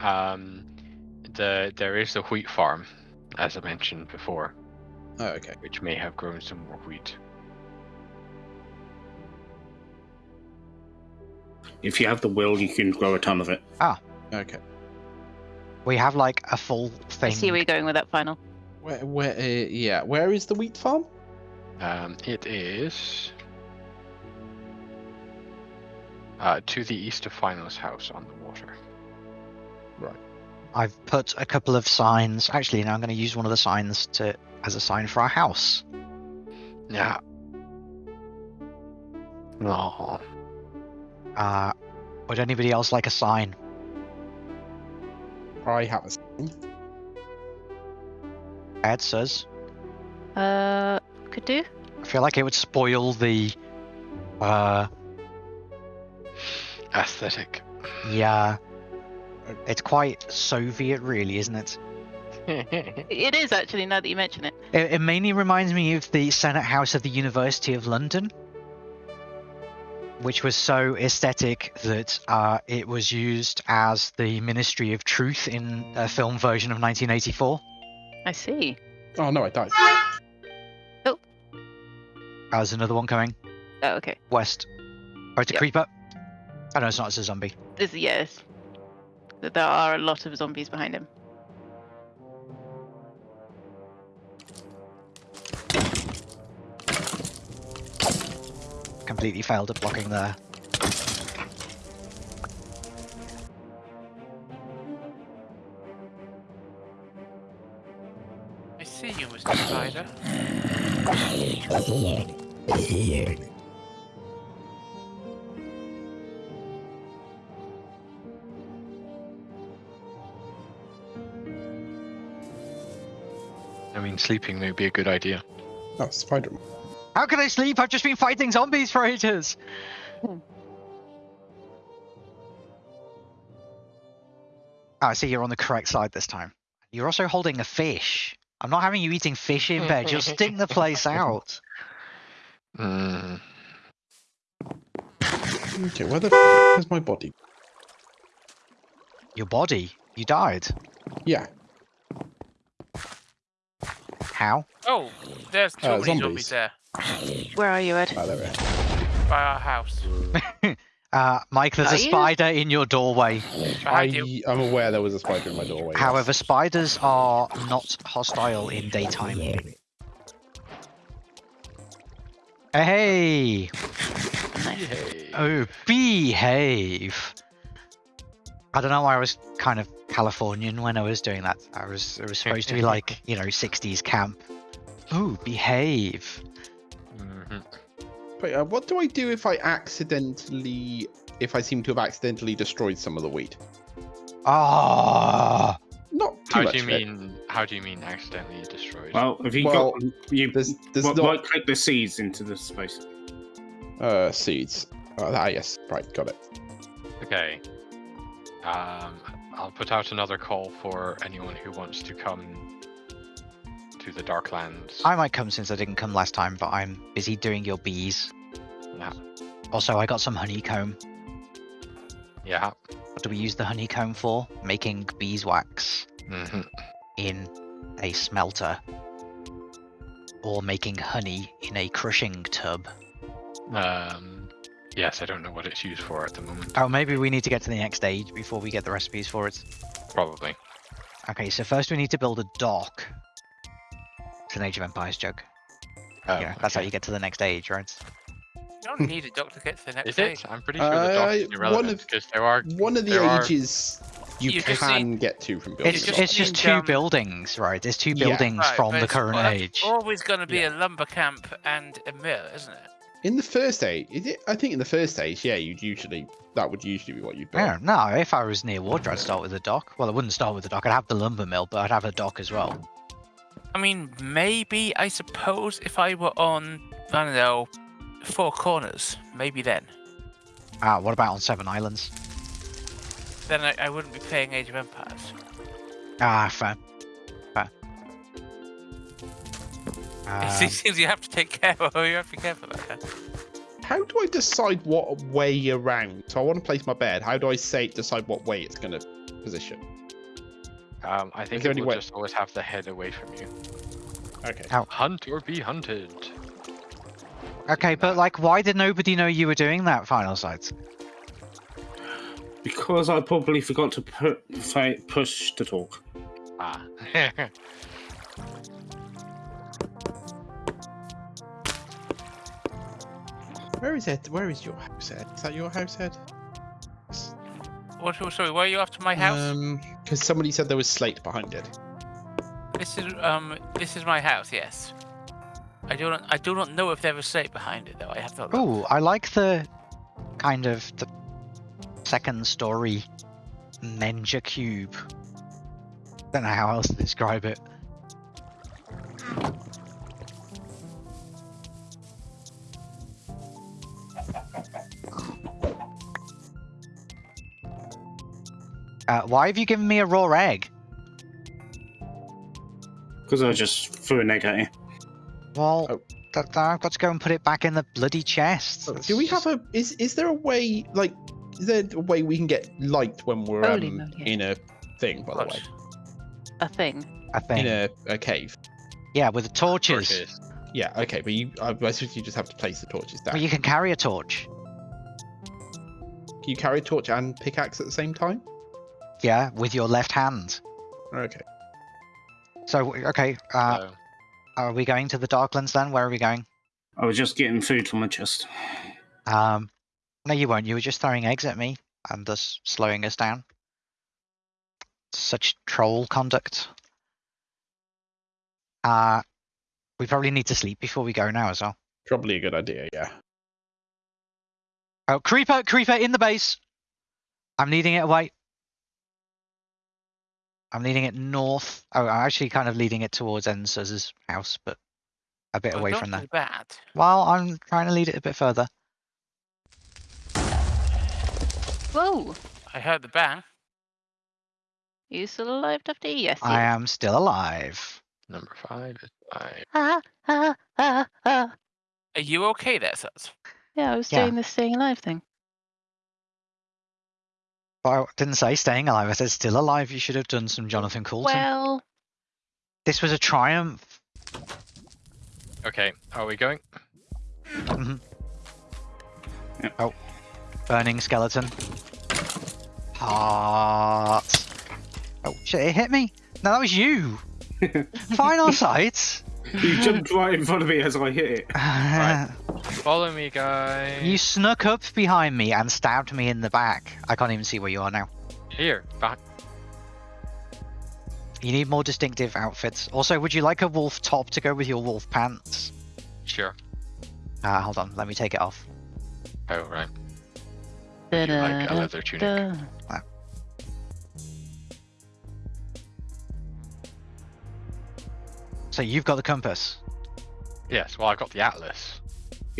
Um, the there is a wheat farm, as I mentioned before, Oh, okay. which may have grown some more wheat. If you have the will, you can grow a ton of it. Ah. Okay. We have like a full thing. I see where you're going with that final. Where, where, uh, yeah, where is the wheat farm? Um, it is uh, to the east of Final's house on the water. I've put a couple of signs. Actually, now I'm going to use one of the signs to as a sign for our house. Yeah. No. Uh, would anybody else like a sign? I have a sign. Ed says. Uh, could do. I feel like it would spoil the. Uh, Aesthetic. yeah. It's quite Soviet, really, isn't it? It is actually now that you mention it. It, it mainly reminds me of the Senate House of the University of London, which was so aesthetic that uh, it was used as the Ministry of Truth in a film version of 1984. I see. Oh no, I died. Oh. There's another one coming Oh, okay. west. Oh, it's a Yep. creeper. Oh no, it's not. It's a zombie. This yes. That There are a lot of zombies behind him. Completely failed at blocking there. I see you, Mr. Spider. I sleeping may be a good idea. Oh, Spider. How can I sleep? I've just been fighting zombies for ages. Hmm. Oh, I see you're on the correct side this time. You're also holding a fish. I'm not having you eating fish in bed. You'll stink the place out. Mm. Okay, where the f is my body? Your body. You died. Yeah. How? Oh, there's too Uh, many zombies. zombies. there Where are you, Ed? Oh, there we are. by our house. Uh, Mike, there's Are a you? spider in your doorway. Behind you. I, I'm aware there was a spider in my doorway. yes. However, spiders are not hostile in daytime. Hey! Hey. Oh, behave! I don't know why I was kind of Californian when I was doing that. I was it was supposed to be like you know 60s camp. Oh, behave! Mhm. Wait, uh, what do I do if I accidentally, if I seem to have accidentally destroyed some of the wheat? Ah! Not too How much. do you of it. mean? How do you mean accidentally destroyed? Well, if you Well, got you There's, there's right, not right click the seeds into the space. uh, seeds. Oh, ah, yes, right, got it. Okay. Um, I'll put out another call for anyone who wants to come to the Darklands. I might come since I didn't come last time, but I'm busy doing your bees. Yeah. Also, I got some honeycomb. Yeah. What do we use the honeycomb for? Making beeswax hmm in a smelter. Or making honey in a crushing tub. Um, yes, I don't know what it's used for at the moment. Oh, maybe we need to get to the next stage before we get the recipes for it. Probably. Okay, so first we need to build a dock. It's an Age of Empires joke. Oh, yeah, that's how you get to the next age, right? You don't need a dock to get to the next Is stage. it? I'm pretty sure the dock is Uh, one irrelevant of- because there are. One of the There are- ages you, You can need- get to from building. It's, just a it's just two um, buildings, right? It's two Yeah. buildings Right, from the current well, age. always going to be Yeah. a lumber camp and a mill, isn't it? In the first age, is it? I think in the first age, yeah, you'd usually that would usually be what you'd build. Yeah, no, if I was near water, I'd start with a dock. Well, I wouldn't start with a dock. I'd have the lumber mill, but I'd have a dock as well. I mean, maybe, I suppose, if I were on, I don't know, Four Corners, maybe then. Ah, what about on Seven Islands? Then I, I wouldn't be playing Age of Empires. Ah, fair. Fair. It's Um, these things you have to take care of, you have to be careful about that. How do I decide what way around? So I want to place my bed. How do I say decide what way it's gonna position? Um, I think there it will way- just always have the head away from you. Okay. Hunt or be hunted. Okay, but like, why did nobody know you were doing that final sight? Because I probably forgot to put fi- push to talk. Ah. Where is it? Where is your house, Ed? Is that your house, Ed? What? oh, Sorry, were you after my house? Um, because somebody said there was slate behind it. This is um. This is my house. Yes. I do not. I do not know if there was slate behind it though. I have to. Oh, I like the kind of the second story Menger cube. Don't know how else to describe it. Uh, why have you given me a raw egg? Because I just threw an egg at you. Well, Oh. that, that I've got to go and put it back in the bloody chest. Oh, That's Do we just- have a? Is is there a way like? Is there a way we can get light when we're um, moly. in a thing? By the way, A thing. a thing? in a, a cave. Yeah, with the torches. Torches. Yeah. Okay, but you, I I suppose you just have to place the torches down. Well, you can carry a torch. Can you carry a torch and pickaxe at the same time? Yeah, with your left hand. Okay. So, okay, uh, So, are we going to the Darklands then? Where are we going? I was just getting food from my chest. Um, no, you weren't. You were just throwing eggs at me and thus slowing us down. Such troll conduct. Uh, we probably need to sleep before we go now as well. Probably a good idea. Yeah. Oh, creeper, creeper in the base. I'm leading it away. I'm leading it north. Oh, I'm actually kind of leading it towards Ensuz's house, but a bit Well, away don't from do there. Bad. Well, I'm trying to lead it a bit further. Whoa! I heard the bang. You still alive, Tufty? Yes. I am still alive. number five is five. Ah, ah, ah, ah. Are you okay there, Suds? Yeah, I was Yeah. doing the staying alive thing. But I didn't say staying alive. I said still alive. You should have done some Jonathan Coulton. Well, this was a triumph. Okay, are we going? Mhm Oh Burning skeleton. Heart. Oh shit! It hit me. No, that was you. Final sight. You jumped right in front of me as I hit it. Right. Follow me, guys. You snuck up behind me and stabbed me in the back. I can't even see where you are now. Here, back. You need more distinctive outfits. Also, would you like a wolf top to go with your wolf pants? Sure. Uh, hold on, let me take it off. Oh, right. You like a leather tunic? da. So you've got the compass. Yes, well, I've got the atlas.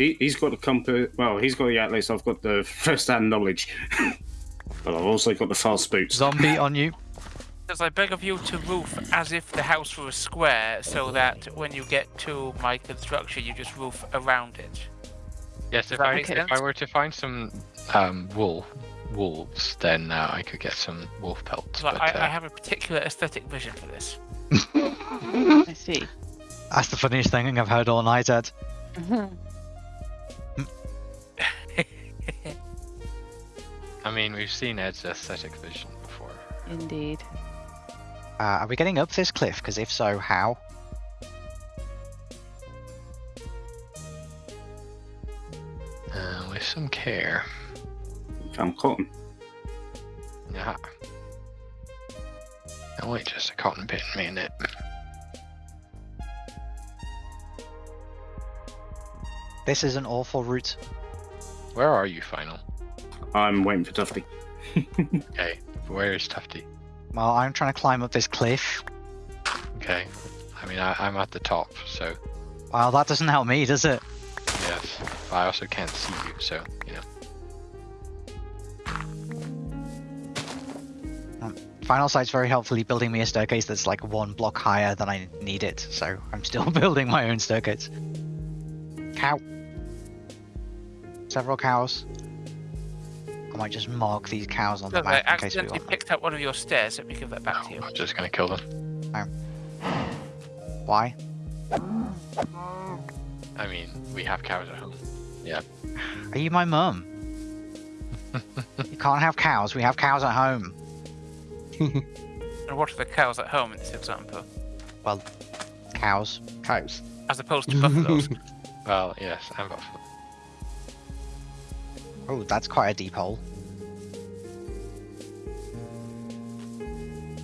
He, he's got the compass. Well, he's got the atlas. I've got the first-hand knowledge. but I've also got the fast boots. Zombie on you. Does I beg of you to roof as if the house were a square, so that when you get to my construction, you just roof around it? Yes, if I if I were to find some um wool wolves, then uh, I could get some wolf pelts. Like, But, I, uh, I have a particular aesthetic vision for this. I see. That's the funniest thing I've heard all night, Ed. Mhm. I mean, we've seen Ed's aesthetic vision before. Indeed. Uh, are we getting up this cliff? Because if so, how? Uh, with some care. Found cotton. Yeah. Oh wait, just a cotton pit minute. This is an awful route. Where are you, final? I'm waiting for Tufty. Okay, where is Tufty? Well, I'm trying to climb up this cliff. Okay, I mean, I, I'm at the top, so Well, that doesn't help me, does it? yes. But I also can't see you, so you know. Um, final Sight's very helpfully building me a staircase that's like one block higher than I need it, so I'm still building my own staircase. Cow. Several cows. I might just mark these cows on the Look, I map in case we accidentally want them. picked up one of your stairs. Let me give that back to you. I'm just gonna kill them. Why? I mean, we have cows at home. Yeah. Are you my mum? you can't have cows. We have cows at home. And what are the cows at home in this example? Well, cows. Cows. As opposed to buffaloes. Well, yes, and buffalo. Oh, that's quite a deep hole.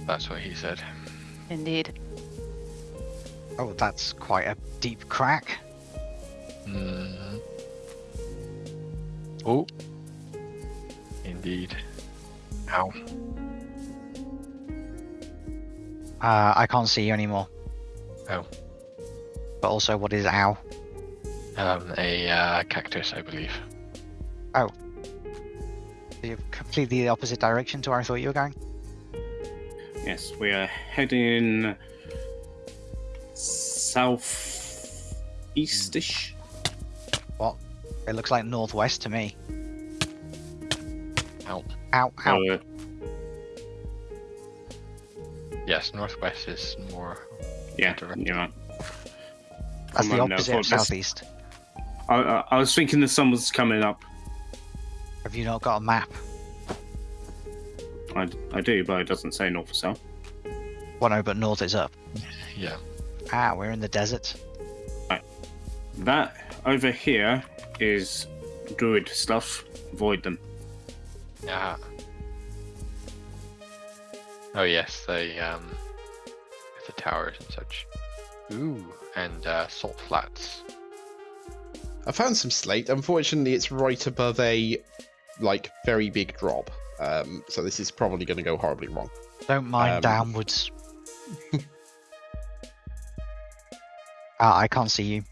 That's what he said. Indeed. Oh, that's quite a deep crack. Mm. Oh. Indeed. Ow. Uh, I can't see you anymore. Oh. But also, what is ow? Um, a uh, cactus, I believe. You're completely the opposite direction to where I thought you were going. Yes, we are heading south eastish. What? It looks like northwest to me. Ow. Ow, ow. Uh, Yes, northwest is more. yeah, Direct. you're right. That's the come on, opposite now, of southeast. I, I, I was thinking the sun was coming up. Have you not got a map? I, I do, but it doesn't say north or south. Well, no, but north is up. Yeah. Ah, we're in the desert. That over here is druid stuff. Avoid them. Ah. Oh yes, the um, the towers and such. Ooh, and uh, salt flats. I found some slate. Unfortunately, it's right above a like very big drop. Um, so this is probably going to go horribly wrong. Don't mind Um, downwards. Ah, I can't see you.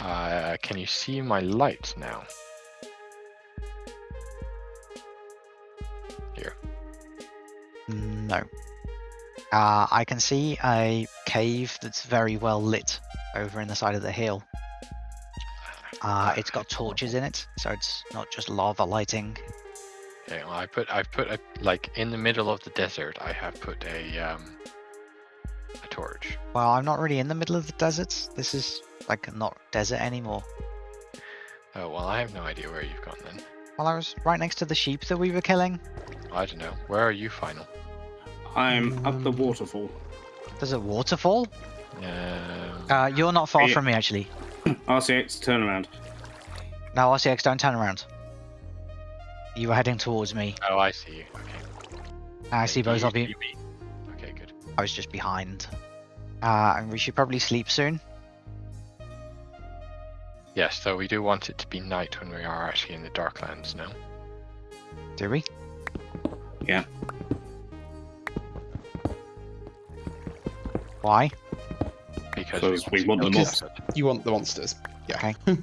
Uh, can you see my light now? Here. No. Uh, I can see a cave that's very well lit over in the side of the hill. Uh, it's got torches in it, so it's not just lava lighting. Okay, well, I put I put a like in the middle of the desert. I have put a um, a torch. Well, I'm not really in the middle of the desert. This is like not desert anymore. Oh well, I have no idea where you've gone then. Well, I was right next to the sheep that we were killing. I don't know. Where are you, final? I'm up the Um, waterfall. There's a waterfall. Um, Uh, you're not far Yeah. from me, actually. RCX, turn around. No, RCX, don't turn around. You were heading towards me. oh, I see you. Okay. I see both of you. mean- Okay, good. I was just behind. Uh, and we should probably sleep soon. Yes, though we do want it to be night when we are actually in the Darklands now. Do we? Yeah. Why? Because Because we want the monsters. You want the monsters? Yeah.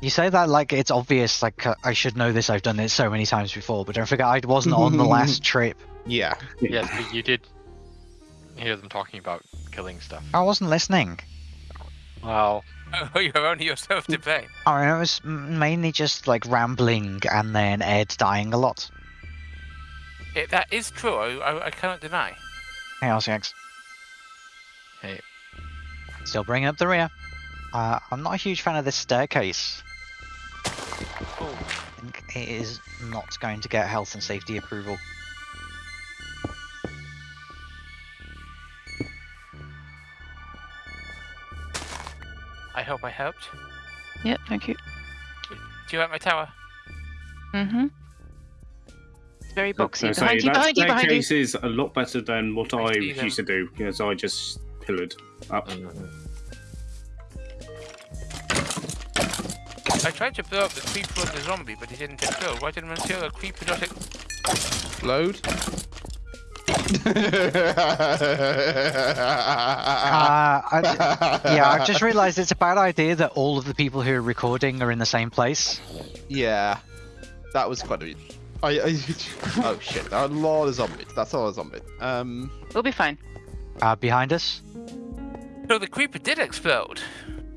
You say that like it's obvious, like uh, I should know this, I've done it so many times before, but don't forget I wasn't on the last trip. Yeah. Yes, but you did hear them talking about killing stuff. I wasn't listening. Well, Oh, you have only yourself to blame. I mean, it was mainly just like rambling and then Ed dying a lot. It, that is true. I, I, I cannot deny. Hey, RCX. Hey. Still bringing up the rear. Uh, I'm not a huge fan of this staircase. Oh, I think it is not going to get health and safety approval. I hope I helped. Yep, thank you. Do you like my tower? Mm-hmm. It's very boxy. So Behind you, that behind you, behind you. staircase is a lot better than what I see them. used to do, because I just pillared up. I tried to blow up the creeper and the zombie, but he didn't explode. Why didn't until the creeper not ex- Load. Uh, I, yeah, I've just realised it's a bad idea that all of the people who are recording are in the same place. Yeah, that was quite a. I, I oh shit! There are A lot of zombies. That's a lot of zombies. Um, We'll be fine. Uh, behind us. So the creeper did explode.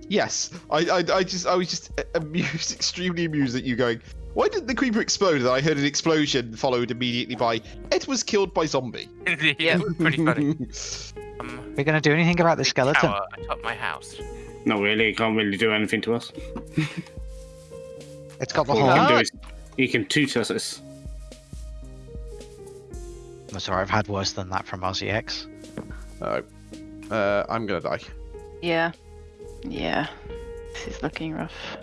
Yes, I, I, I just, I was just amused, extremely amused at you going. Why did the creeper explode? And I heard an explosion followed immediately by Ed was killed by zombie. yeah, pretty funny. Um, We're gonna do anything about the skeleton? tower atop my house. Not really. He can't really do anything to us. It's got the All he whole. can do is he can toot us. us. I'm sorry, I've had worse than that from RCX. Oh, uh, I'm gonna die. Yeah. Yeah. This is looking rough.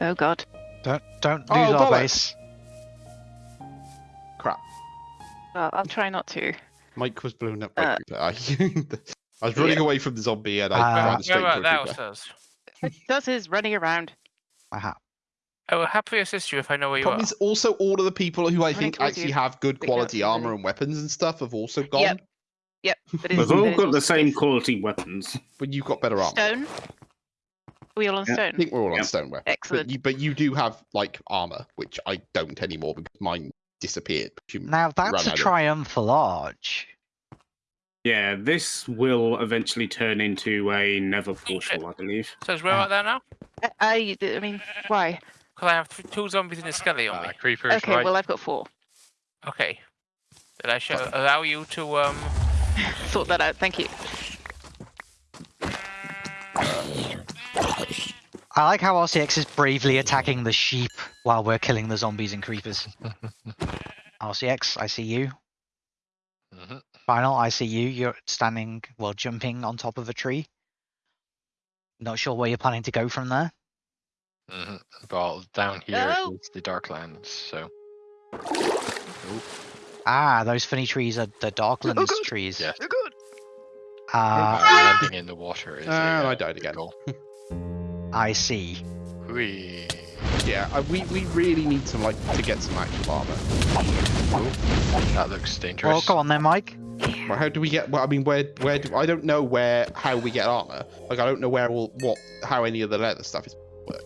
Oh god. Don't don't Oh, lose our base. Crap. Well, I'll try not to. Mike was blown up by Uh. I, I was running away from the zombie and I Uh, ran Where straight about into a that creeper. does? Does his running around? Aha. I will happily assist you if I know where you Problem are. is also all of the people who I Running think actually you. have good quality armor and weapons and stuff have also gone. Yep. Yep. But We've all but got it's the same also quality weapons. But you've got better armor. Stone. Are we all on Yeah, I think we're all on stone stoneware. Excellent. But you, but you do have like armor, which I don't anymore because mine disappeared. Now that's a out of- triumphal arch. Yeah, this will eventually turn into a nether portal, I believe. So is where about there now? I, I, I mean, why? Because I have th- two zombies in a skelly on me. Uh, creepers, Okay, right? well I've got four. Okay. Did I show, allow you to um? Sort that out. Thank you. I like how RCX is bravely attacking the sheep while we're killing the zombies and creepers. RCX, I see you. Mhm, Final, I see you. You're standing, well, jumping on top of a tree. Not sure where you're planning to go from there. mhm. Well, down here is Oh. the Darklands, so Ah, those funny trees are the Darklands Oh, God. trees. Yes. Uh, uh, landing in the water is. a, And I uh, died again. goal. I see. Whee. Yeah, uh, we we really need some like to get some actual armor. That looks dangerous. Well, go on then, Mike. Well, how do we get? Well, I mean, where where do I don't know where how we get armor. Like I don't know where all what how any of the leather stuff is work.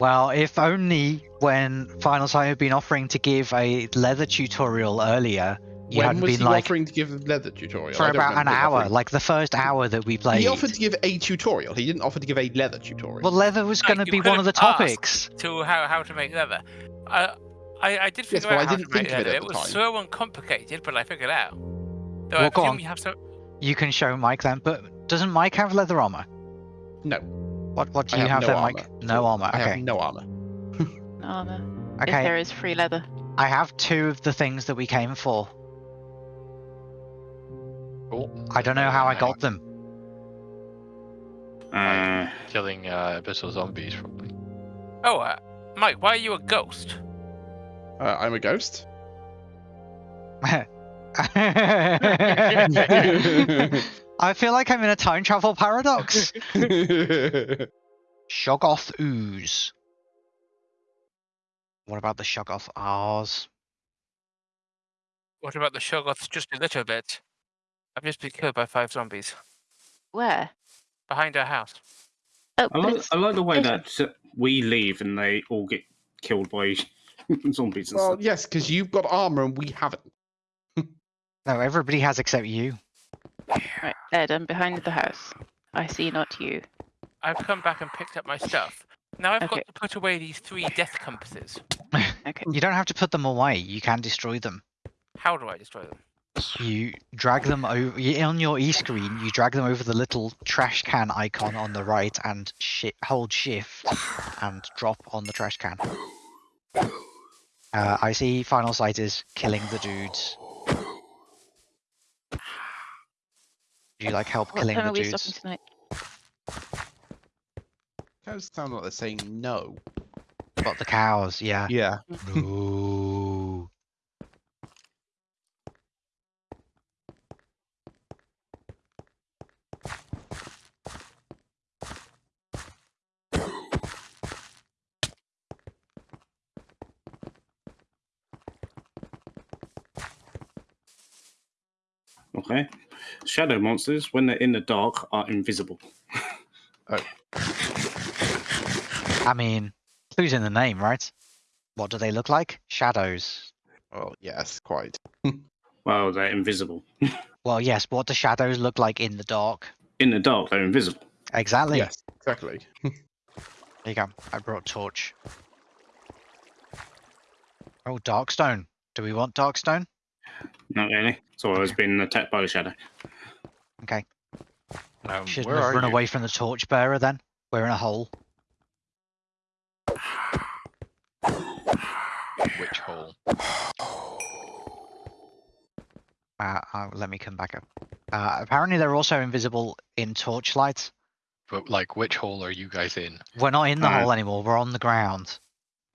Well, if only when Final Sight had been offering to give a leather tutorial earlier, you when hadn't was been he like offering to give the leather tutorial? for about an hour, offering- like the first hour that we played. He offered to give a tutorial. He didn't offer to give a leather tutorial. Well, leather was No, going to be one of the topics. to how, how to make leather. I I, I did figure but out I how didn't to make think of it leather. It was time. so uncomplicated, but I figured out. Though Well, I go on. you have some. You can show Mike then, but doesn't Mike have leather armor? No. What What do I you have have, no then, Mike? No armor. I Okay. have no armor. No armor. If Okay. there is free leather. I have two of the things that we came for. Cool. I don't know how I got on. them. Uh, Killing uh, abyssal zombies, probably. Oh, uh, Mike, why are you a ghost? Uh, I'm a ghost. I feel like I'm in a time travel paradox. Shoggoth ooze. What about the Shoggoth R's? What about the Shoggoths just a little bit? I've just been killed by five zombies Where? behind our house. Oh, I like, I like the way that we leave and they all get killed by zombies and well, stuff. yes, because you've got armor and we haven't. No, everybody has except you. Right, Ed, I'm behind the house. I see not you. I've come back and picked up my stuff. Now I've Okay. got to put away these three death compasses. Okay. You don't have to put them away. You can destroy them. How do I destroy them? You drag them over on your e screen. You drag them over the little trash can icon on the right and shi hold shift and drop on the trash can. Uh, I see final sight is killing the dudes. Do you like help What killing time the are we dudes? stopping tonight? Cows sound like they're saying no. Got the cows, yeah. Yeah. Mm. No. Okay. Shadow monsters, when they're in the dark, are invisible. Oh. I mean, clues in the name, right? What do they look like? Shadows. Well, yes, quite. Well, they're invisible. Well, yes. What do shadows look like in the dark? In the dark, they're invisible. exactly. Yes, exactly. There you go. I brought torch. Oh, Darkstone. Do we want Darkstone? Not really. It's always been attacked by the shadow. Okay. Um, Shouldn't where have are run you? away from the torchbearer then. We're in a hole. Which hole? Uh, uh, let me come back up. Uh, apparently they're also invisible in torchlight. But like, which hole are you guys in? We're not in the Uh, hole anymore. We're on the ground.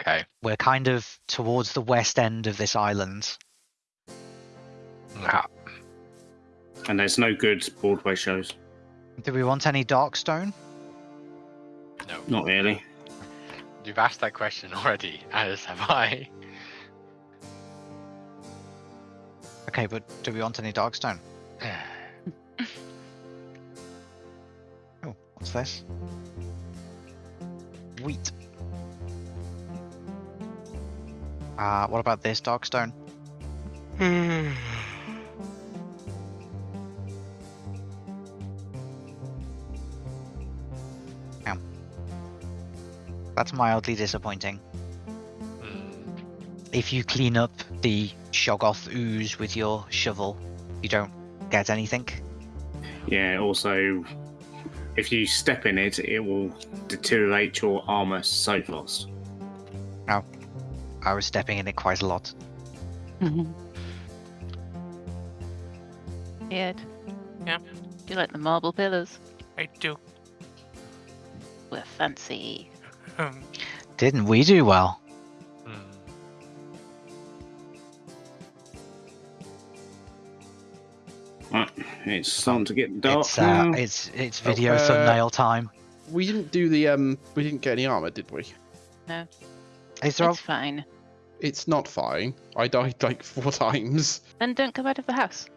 Okay. We're kind of towards the west end of this island. Ah, And there's no good Broadway shows. Do we want any Darkstone? no. Not really. You've asked that question already, as have I. Okay, but do we want any Darkstone? Oh, what's this? Wheat. Uh, what about this Darkstone? Damn. That's mildly disappointing. Hmm, If you clean up the Shoggoth ooze with your shovel, you don't get anything. Yeah, also, if you step in it, it will deteriorate your armor so fast. Now, I was stepping in it quite a lot. Ed. Yeah? Do you like the marble pillars? I do. We're fancy. Didn't we do well? hmm. Right, it's starting to get dark It's uh, now. it's it's video uh, thumbnail time. We didn't do the um. We didn't get any armor, did we? Is there? It's fine. It's not fine. I died like four times. Then don't come out of the house.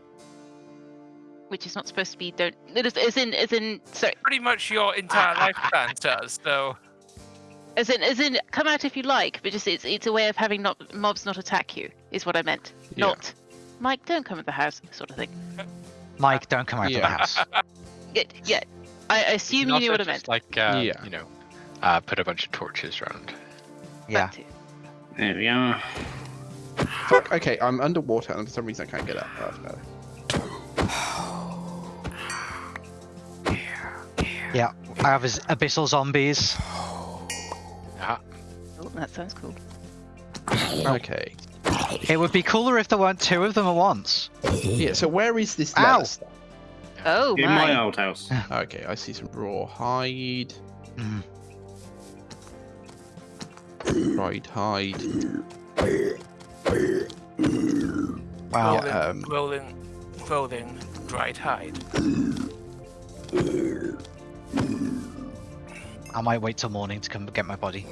Which is not supposed to be don't. It is, as in, as in, sorry, pretty much your entire lifespan does, so. As in, as in, come out if you like, but just it's it's a way of having not mobs not attack you is what I meant. Yeah. Not, Mike, don't come at the house, sort of thing. Mike, don't come out of the house. Yeah, yeah. I I assume you Also knew what I meant. Like, uh, Yeah. you know, uh, put a bunch of torches around. Yeah. There we are. Fuck. Okay, I'm underwater, and for some reason I can't get up. Oh, that's better. Yeah. I have as- abyssal zombies. That sounds cool. Okay. It would be cooler if there weren't two of them at once. Yeah. So where is this Ow. leather stuff? Oh In my. my old house. Okay, I see some raw hide. Mm. Dried hide. Wow. Yeah, um, Rolling, rolling, dried hide. I might wait till morning to come get my body.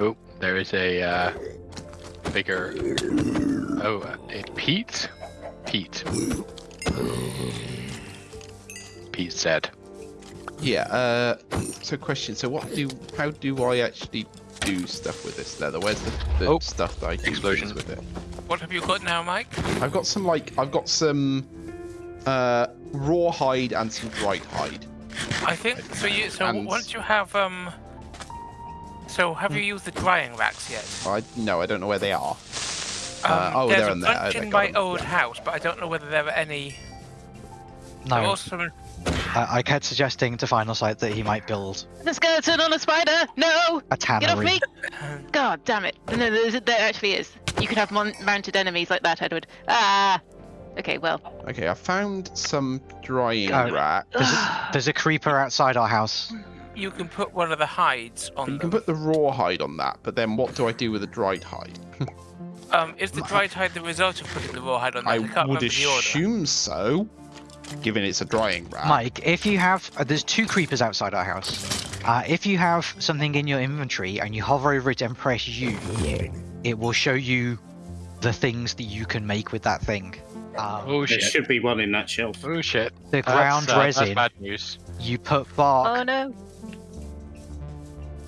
Oh, there is a uh, bigger. Oh, uh, it Pete. Pete. Pete said. Yeah. Uh. So question. So what do? How do I actually do stuff with this leather? Where's the, the Oh, stuff that I do explosion. things with it? What have you got now, Mike? I've got some like I've got some uh raw hide and some dried hide. I think so. You so And- once you have um. So have you used the drying racks yet? I no, I don't know where they are. Um, Uh, oh, there's they're a in there. bunch in my them, old yeah. house, but I don't know whether there are any. No, also I, I kept suggesting to Final Sight that he might build The skeleton on a spider! No! a tannery. Get off me! God damn it! No, there, there actually is. You could have mon- mounted enemies like that, Edward. Ah. Okay, well. Okay, I found some drying Oh. rack. There's a, there's a creeper outside our house. You can put one of the hides on You them. can put the raw hide on that, but then what do I do with the dried hide? Um, is the dried hide the result of putting the raw hide on that? I I can't would remember the order. assume so, given it's a drying rack. Mike, if you have, uh, there's two creepers outside our house. Uh, if you have something in your inventory and you hover over it and press U, it will show you the things that you can make with that thing. Um, Oh There should be one in that shelf. Oh shit. the That's, ground uh, that's resin, bad news. you put bark, Oh no.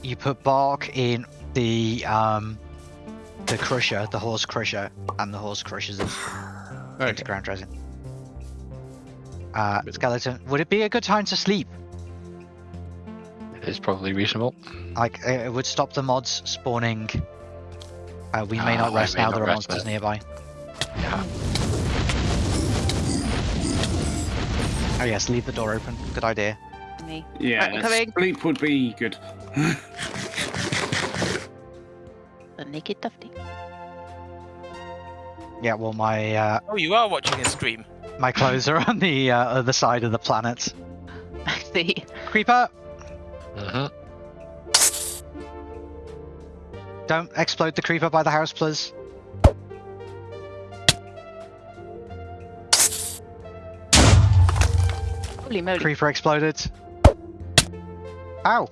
You put bark in the um the crusher, the horse crusher, and the horse crushers it into Okay. ground resin. Uh, skeleton, would it be a good time to sleep? It is probably reasonable. Like, it it would stop the mods spawning. Uh, we may Ah, not rest may now. not There are monsters then. nearby. Yeah. Oh yes, leave the door open. Good idea. Me. Yeah, sleep would be good. The naked Tufty. Yeah, well, my uh, Oh, you are watching a stream. my clothes are on the uh, other side of the planet. I see. Creeper. Uh-huh. don't explode the creeper by the house, please. Holy moly. Creeper exploded. Ow!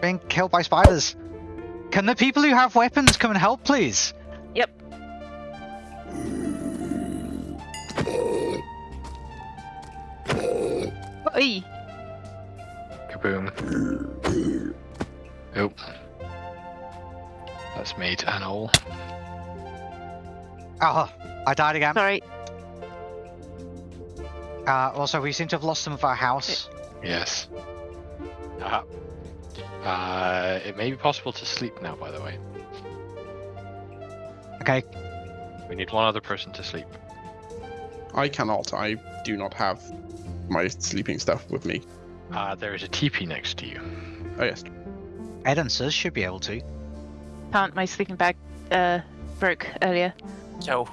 Being killed by spiders. Can the people who have weapons come and help, please? Yep. Oi. Kaboom. Oh. That's made an all. Oh, I died again. Sorry. Uh, also, we seem to have lost some of our house. Yes. Uh, uh, it may be possible to sleep now, by the way. Okay, We need one other person to sleep. I cannot. I do not have my sleeping stuff with me. Uh, there is a teepee next to you. Oh yes. Ed and Sus should be able to. Can't. My sleeping bag uh, broke earlier. So,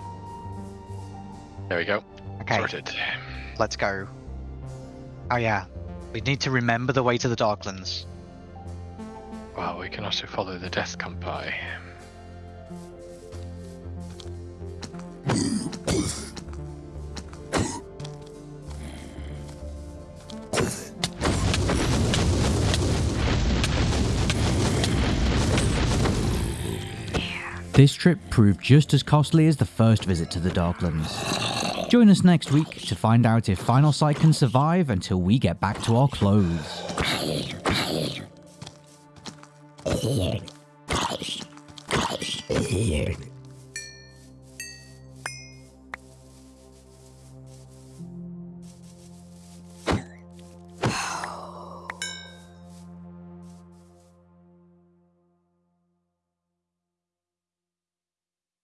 There we go. Okay, Sorted. let's go. Oh yeah, we need to remember the way to the Darklands. Well, we can also follow the death by. This trip proved just as costly as the first visit to the Darklands. Join us next week to find out if Final Sight can survive until we get back to our clothes. Here.